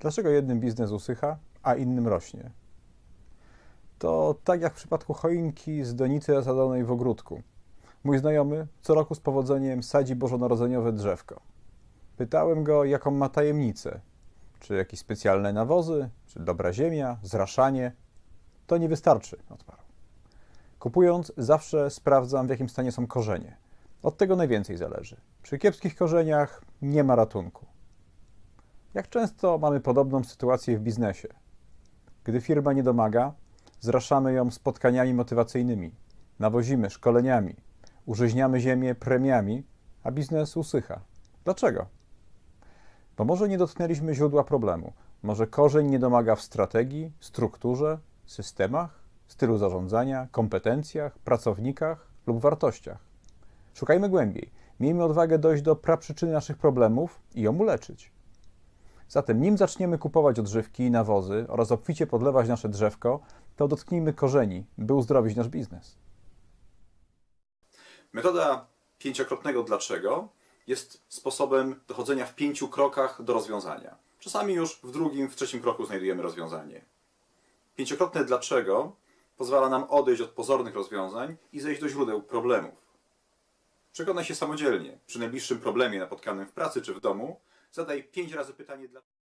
Dlaczego jednym biznes usycha, a innym rośnie? To tak jak w przypadku choinki z donicy zasadzonej w ogródku. Mój znajomy co roku z powodzeniem sadzi bożonarodzeniowe drzewko. Pytałem go, jaką ma tajemnicę. Czy jakieś specjalne nawozy, czy dobra ziemia, zraszanie. To nie wystarczy, odparł. Kupując, zawsze sprawdzam, w jakim stanie są korzenie. Od tego najwięcej zależy. Przy kiepskich korzeniach nie ma ratunku. Jak często mamy podobną sytuację w biznesie? Gdy firma nie domaga, zraszamy ją spotkaniami motywacyjnymi, nawozimy szkoleniami, urzeźniamy ziemię premiami, a biznes usycha. Dlaczego? Bo może nie dotknęliśmy źródła problemu. Może korzeń nie domaga w strategii, strukturze, systemach, stylu zarządzania, kompetencjach, pracownikach lub wartościach. Szukajmy głębiej. Miejmy odwagę dojść do praprzyczyny naszych problemów i ją uleczyć. Zatem, nim zaczniemy kupować odżywki i nawozy oraz obficie podlewać nasze drzewko, to dotknijmy korzeni, by uzdrowić nasz biznes. Metoda pięciokrotnego dlaczego jest sposobem dochodzenia w pięciu krokach do rozwiązania. Czasami już w drugim, w trzecim kroku znajdujemy rozwiązanie. Pięciokrotne dlaczego pozwala nam odejść od pozornych rozwiązań i zejść do źródeł problemów. Przekonaj się samodzielnie. Przy najbliższym problemie napotkanym w pracy czy w domu zadaj pięć razy pytanie dlaczego.